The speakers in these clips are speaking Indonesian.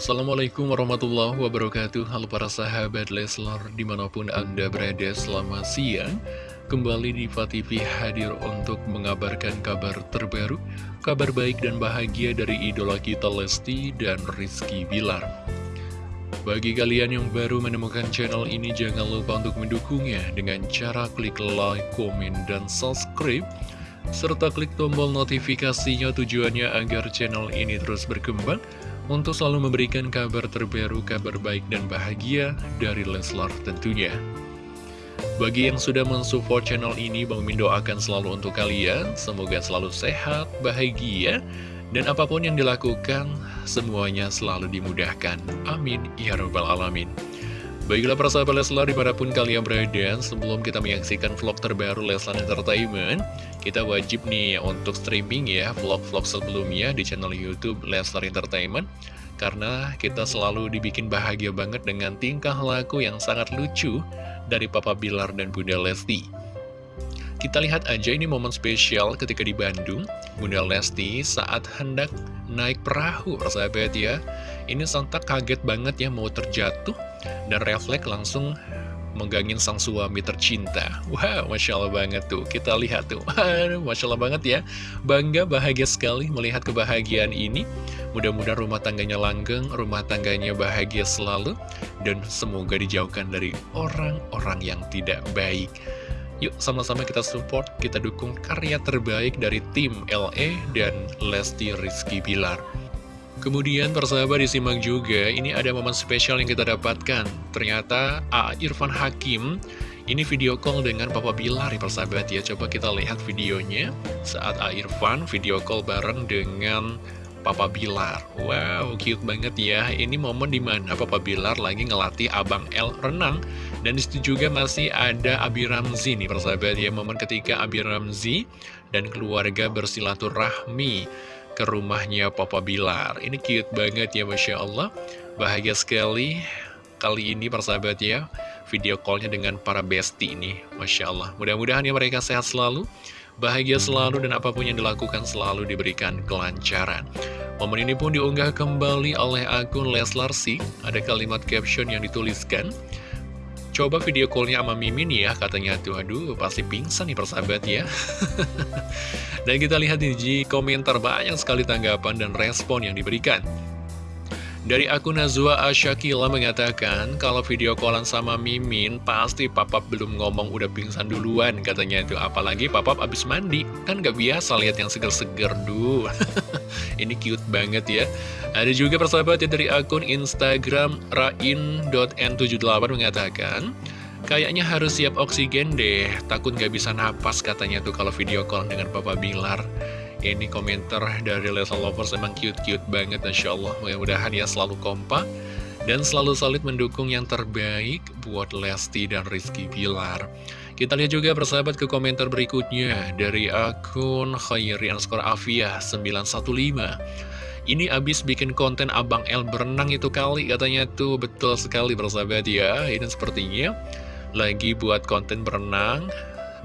Assalamualaikum warahmatullahi wabarakatuh. Halo para sahabat Leslar Di mana pun anda berada selamat siang. Kembali di TV hadir untuk mengabarkan kabar terbaru Kabar baik dan bahagia dari idola kita Lesti dan Rizky Bilar. Bagi kalian yang baru menemukan channel ini Jangan lupa untuk mendukungnya Dengan cara klik like, komen, dan subscribe serta klik tombol notifikasinya tujuannya agar channel ini terus berkembang untuk selalu memberikan kabar terbaru, kabar baik dan bahagia dari Leslar tentunya. Bagi yang sudah mensupport channel ini, Bang Min doakan selalu untuk kalian, semoga selalu sehat, bahagia, dan apa pun yang dilakukan, semuanya selalu dimudahkan. Amin. Ya Rabbal Alamin. Baiklah para sahabat Leslar di mana pun kalian berada Sebelum kita menyaksikan vlog terbaru Leslar Entertainment Kita wajib nih untuk streaming ya vlog-vlog sebelumnya di channel Youtube Leslar Entertainment Karena kita selalu dibikin bahagia banget dengan tingkah laku yang sangat lucu Dari Papa Bilar dan Bunda Lesti kita lihat aja ini momen spesial ketika di Bandung, Bunda Lesti saat hendak naik perahu, persahabat ya. Ini sontak kaget banget ya mau terjatuh, dan refleks langsung menggangin sang suami tercinta. Wow, Masya Allah banget tuh. Kita lihat tuh. Masya Allah banget ya. Bangga, bahagia sekali melihat kebahagiaan ini. Mudah-mudahan rumah tangganya langgeng, rumah tangganya bahagia selalu. Dan semoga dijauhkan dari orang-orang yang tidak baik. Yuk sama-sama kita support, kita dukung karya terbaik dari tim LE dan Lesti Rizky Bilar. Kemudian persahabat disimak juga, ini ada momen spesial yang kita dapatkan. Ternyata A. Irfan Hakim, ini video call dengan Papa Bilar ya persahabat ya. Coba kita lihat videonya saat A. Irfan video call bareng dengan Papa Bilar. Wow, cute banget ya. Ini momen di mana Papa Bilar lagi ngelatih Abang L renang. Dan di situ juga masih ada Abi Ramzi nih persahabat ya. Momen ketika Abi Ramzi dan keluarga bersilaturahmi ke rumahnya Papa Bilar. Ini cute banget ya Masya Allah. Bahagia sekali kali ini persahabat ya. Video callnya dengan para bestie ini. Masya Allah. Mudah-mudahan ya mereka sehat selalu bahagia selalu dan apa pun yang dilakukan selalu diberikan kelancaran. Momen ini pun diunggah kembali oleh akun Leslar Sik, ada kalimat caption yang dituliskan, Coba video callnya sama Mimin ya, katanya tuh, aduh pasti pingsan nih persahabat ya. dan kita lihat di komentar banyak sekali tanggapan dan respon yang diberikan. Dari akun Nazwa Asyakila mengatakan, kalau video callan sama Mimin, pasti papap belum ngomong udah pingsan duluan, katanya itu. Apalagi papap abis mandi, kan gak biasa lihat yang seger-seger, duh. Ini cute banget ya. Ada juga persahabat ya dari akun Instagram rain.n78 mengatakan, Kayaknya harus siap oksigen deh, takut gak bisa napas katanya tuh kalau video call dengan Papa Bilar. Ini komentar dari Lesa Lovers emang cute-cute banget Masya Allah. Mudah-mudahan ya selalu kompak Dan selalu solid mendukung yang terbaik buat Lesti dan Rizky Bilar. Kita lihat juga persahabat ke komentar berikutnya Dari akun Khairi Anskor Afia 915 ini abis bikin konten Abang L berenang itu kali katanya tuh. Betul sekali persahabat ya. Ini sepertinya lagi buat konten berenang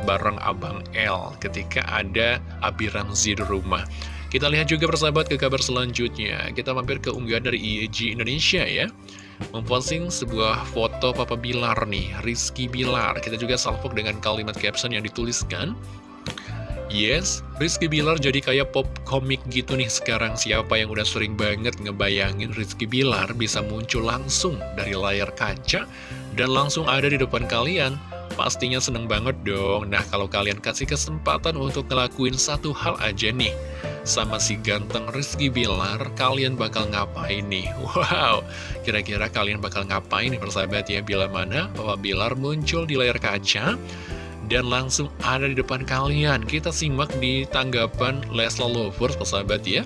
bareng Abang L ketika ada Abi Ramzi di rumah. Kita lihat juga persahabat ke kabar selanjutnya. Kita mampir ke unggahan dari IEG Indonesia ya. Memposting sebuah foto Papa Bilar nih, Rizky Bilar. Kita juga salvok dengan kalimat caption yang dituliskan. Yes, Rizky Bilar jadi kayak pop komik gitu nih sekarang Siapa yang udah sering banget ngebayangin Rizky Bilar bisa muncul langsung dari layar kaca Dan langsung ada di depan kalian Pastinya seneng banget dong Nah kalau kalian kasih kesempatan untuk ngelakuin satu hal aja nih Sama si ganteng Rizky Bilar Kalian bakal ngapain nih? Wow Kira-kira kalian bakal ngapain nih persahabat ya Bila mana Bapak Bilar muncul di layar kaca dan langsung ada di depan kalian. Kita simak di tanggapan Lesla Lovers, persahabat ya.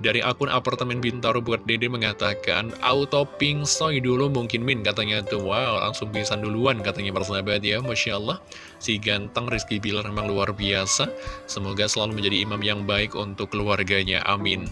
Dari akun apartemen Bintaro buat Dede mengatakan, auto ping soy dulu mungkin Min, katanya tuh, wow, langsung bisa duluan, katanya persahabat ya, Masya Allah. Si ganteng Rizky Bilar memang luar biasa, semoga selalu menjadi imam yang baik untuk keluarganya, amin.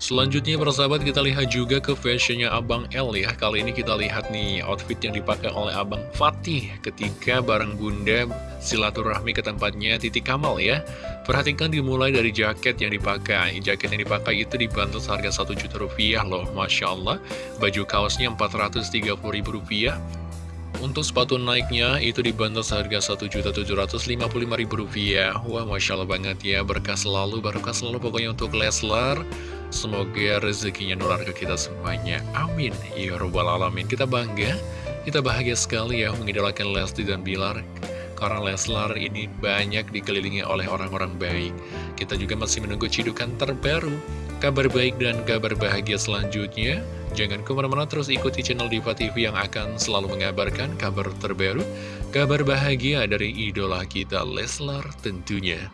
Selanjutnya persahabat kita lihat juga ke fashionnya Abang L ya. Kali ini kita lihat nih outfit yang dipakai oleh Abang Fatih Ketika bareng bunda silaturahmi ke tempatnya Titi Kamal ya. Perhatikan dimulai dari jaket yang dipakai. Jaket yang dipakai itu dibantu seharga 1 juta rupiah loh Masya Allah. Baju kaosnya 430 ribu rupiah. Untuk sepatu naiknya itu dibantu seharga Rp1.755.000 Wah Masya Allah banget ya. Berkah selalu, berkah selalu pokoknya untuk Leslar Semoga rezekinya nular ke kita semuanya. Amin. Ya Rabbal Alamin. Kita bangga, kita bahagia sekali ya mengidolakan Lesti dan Bilar. Karena Leslar ini banyak dikelilingi oleh orang-orang baik. Kita juga masih menunggu cidukan terbaru. Kabar baik dan kabar bahagia selanjutnya. Jangan ke mana-mana terus ikuti channel Diva TV yang akan selalu mengabarkan kabar terbaru, kabar bahagia dari idola kita Leslar tentunya.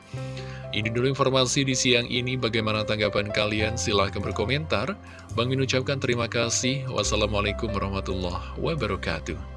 Ini dulu informasi di siang ini, bagaimana tanggapan kalian? Silahkan berkomentar. Bang Min ucapkan terima kasih. Wassalamualaikum warahmatullahi wabarakatuh.